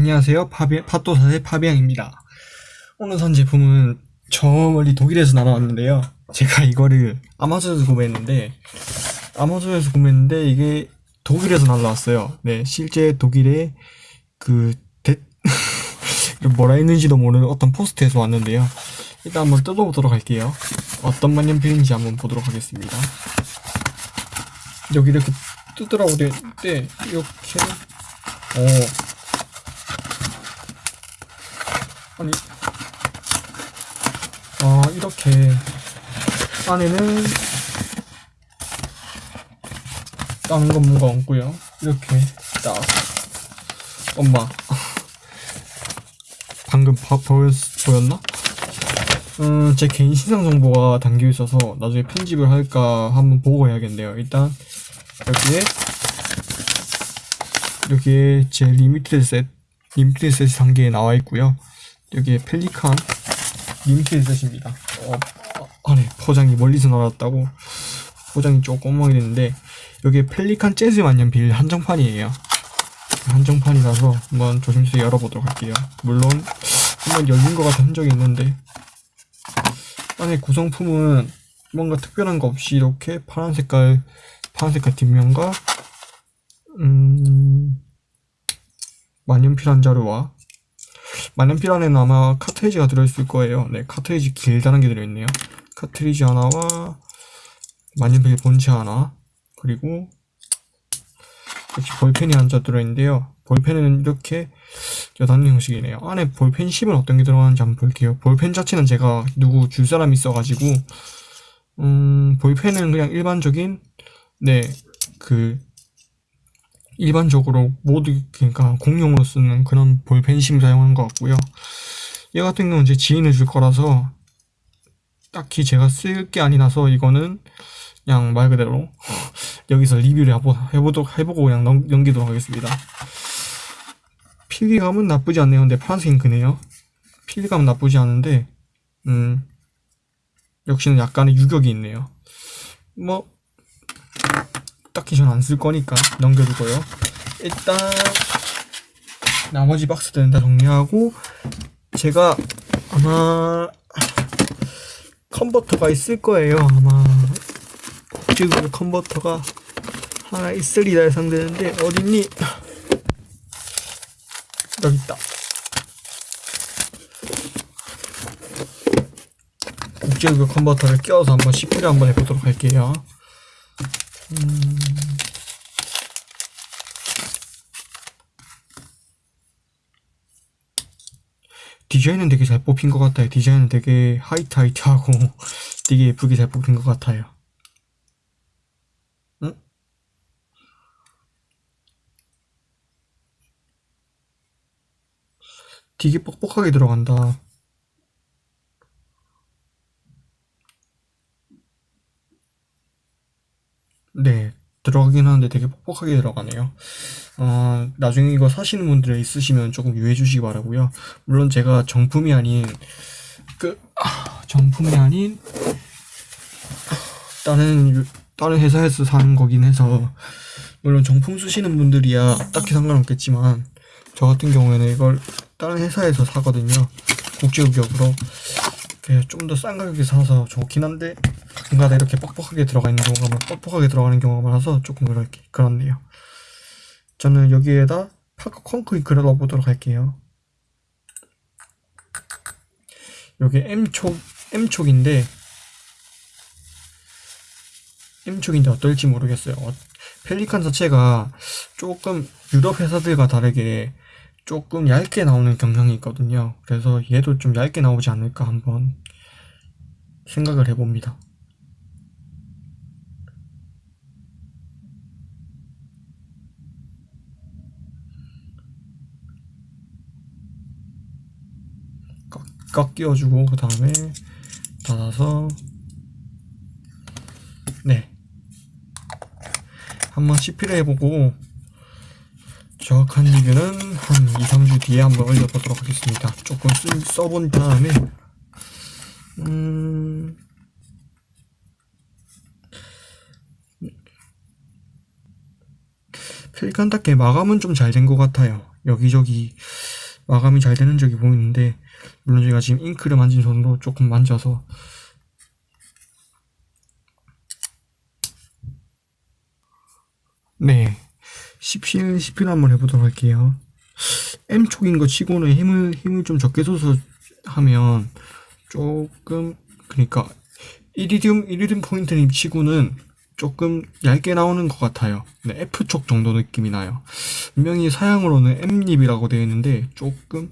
안녕하세요. 파비, 팟도사의 파비앙입니다. 오늘 산 제품은 저 멀리 독일에서 날아왔는데요. 제가 이거를 아마존에서 구매했는데, 아마존에서 구매했는데, 이게 독일에서 날아왔어요. 네, 실제 독일의 그, 대, 뭐라 했는지도 모르는 어떤 포스트에서 왔는데요. 일단 한번 뜯어보도록 할게요. 어떤 만년필인지 한번 보도록 하겠습니다. 여기 이렇게 뜯으라고 돼 있는데, 이렇게, 어, 아니 아 이렇게 안에는 다른 건 뭔가 없고요 이렇게 딱 엄마 방금 봐, 보였, 보였나? 음, 제 개인 신상 정보가 담겨 있어서 나중에 편집을 할까 한번 보고 해야겠네요. 일단 여기에 여기에 제 limited set limited set이 단계에 나와 있고요. 여기에 펠리칸 limited set입니다. 어, 어, 안에 포장이 멀리서 나왔다고 포장이 조금 멍이됐는데 여기에 펠리칸 재즈 만년필 한정판이에요. 한정판이라서 한번 조심스레 열어보도록 할게요. 물론 한번 열린 것 같은 흔적이 있는데 안에 구성품은 뭔가 특별한 거 없이 이렇게 파란 색깔 파란 색깔 뒷면과 음 만년필 한 자루와 만년필 안에는 아마 카트리지가 들어있을 거예요. 네, 카트리지 길다는 게 들어있네요. 카트리지 하나와 만년필 본체 하나 그리고 역시 볼펜이 한자 들어있는데요. 볼펜은 이렇게 여단 형식이네요. 안에 볼펜 10은 어떤 게 들어가는지 한번 볼게요. 볼펜 자체는 제가 누구 줄 사람이 있어가지고 음, 볼펜은 그냥 일반적인 네 그 일반적으로 모두 그러니까 공용으로 쓰는 그런 볼펜심 사용한 것 같고요. 얘 같은 경우는 제 지인을 줄 거라서 딱히 제가 쓸 게 아니라서 이거는 그냥 말 그대로 여기서 리뷰를 해보, 해보도록 해보고 그냥 넘, 넘기도록 하겠습니다. 필기감은 나쁘지 않네요. 근데 파란색 잉크네요. 필기감은 나쁘지 않은데 음 역시는 약간의 유격이 있네요. 뭐 딱히 전 안 쓸 거니까 넘겨두고요. 일단 나머지 박스들은 다 정리하고 제가 아마 컨버터가 있을 거예요. 아마 국제구조 컨버터가 하나 있으리라 예상되는데 어딨니? 여기 있다. 국제구조 컨버터를 껴서 한번 CP를 한번 해보도록 할게요. 음... 디자인은 되게 잘 뽑힌 것 같아요. 디자인은 되게 하이트 하이트하고 되게 예쁘게 잘 뽑힌 것 같아요. 응? 되게 뻑뻑하게 들어간다. 네, 들어가긴 하는데 되게 뻑뻑하게 들어가네요. 어, 나중에 이거 사시는 분들 있으시면 조금 유의해 주시기 바라고요. 물론 제가 정품이 아닌 그 아, 정품이 아닌 다른 다른 회사에서 사는 거긴 해서 물론 정품 쓰시는 분들이야 딱히 상관없겠지만 저 같은 경우에는 이걸 다른 회사에서 사거든요. 국제 규격으로 좀 더 싼 가격에 사서 좋긴 한데 가끔가다 이렇게 뻑뻑하게 들어가 있는 경우가 뻑뻑하게 들어가는 경우가 많아서 조금 그렇게 그렇네요. 저는 여기에다 파크 콘크리트를 넣어보도록 할게요. 여기 M촉 M촉인데 M촉인데 어떨지 모르겠어요. 어, 펠리칸 자체가 조금 유럽 회사들과 다르게 조금 얇게 나오는 경향이 있거든요. 그래서 얘도 좀 얇게 나오지 않을까 한번 생각을 해봅니다. 꽉, 꽉 끼워주고 그 다음에 닫아서 네 한번 CP를 해보고 정확한 리뷰는 한 2, 3주 뒤에 한번 올려보도록 하겠습니다. 조금 쓰, 써본 다음에 음... 닦게 마감은 좀 잘 된 것 같아요. 여기저기 마감이 잘 되는 적이 보이는데 물론 제가 지금 잉크를 만진 손으로 조금 만져서. 네. 10실 10실 한번 해보도록 할게요. M촉인 거 치고는 힘을 힘을 좀 적게 줘서 하면 조금 그러니까 이리듐 이리듐 포인트님 치고는 조금 얇게 나오는 것 같아요. 네, F촉 정도 느낌이 나요. 분명히 사양으로는 M립이라고 되어 있는데 조금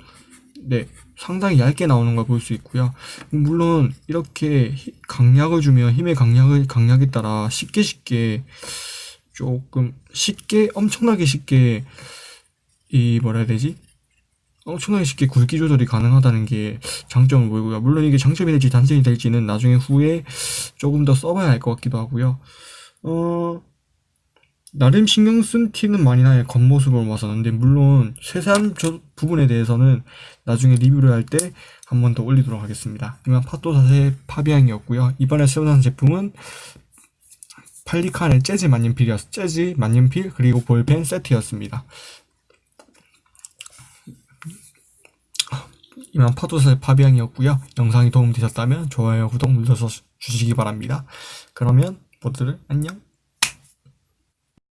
네 상당히 얇게 나오는 걸 볼 수 있고요. 물론 이렇게 히- 강약을 주면 힘의 강약을 강약에 따라 쉽게 쉽게 조금 쉽게 엄청나게 쉽게 이 뭐라 해야 되지? 엄청나게 쉽게 굵기 조절이 가능하다는 게 장점을 보이고요. 물론 이게 장점이 될지 단점이 될지는 나중에 후에 조금 더 써봐야 할 것 같기도 하고요. 어, 나름 신경 쓴 티는 많이 나요. 겉모습으로 봐서는. 근데 물론 세세한 저 부분에 대해서는 나중에 리뷰를 할 때 한 번 더 올리도록 하겠습니다. 이만 파토사의 파비앙이었고요. 이번에 사용한 제품은 팔리칸의 재즈 만년필이었, 재즈 만년필 그리고 볼펜 세트였습니다. 이만 파도사의 파비앙이었고요. 영상이 도움되셨다면 좋아요, 구독 눌러서 주시기 바랍니다. 그러면 모두들 안녕.